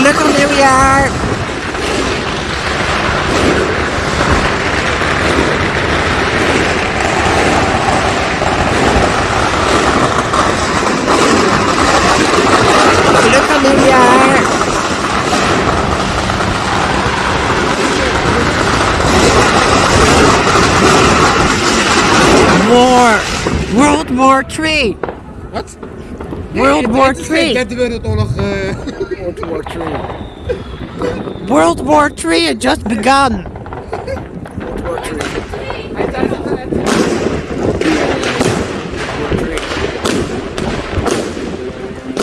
Gelukkig nieuwjaar! Gelukkig nieuwjaar! War! World War III! Wat? World War Het III! derde wereldoorlog. World War III. World War III had just begun! World War III.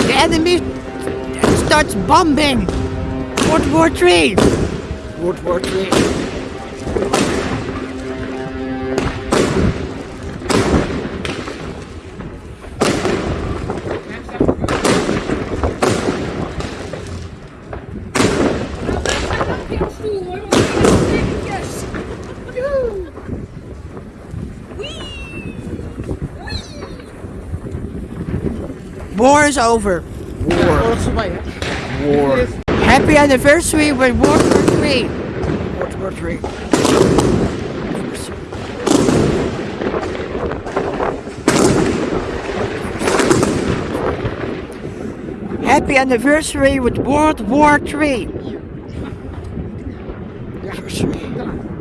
The enemy starts bombing! World War III! World War III. War is over. Oorlog is voorbij, hè? War. Happy anniversary with World War III! World War III. Happy anniversary with World War III! 就是。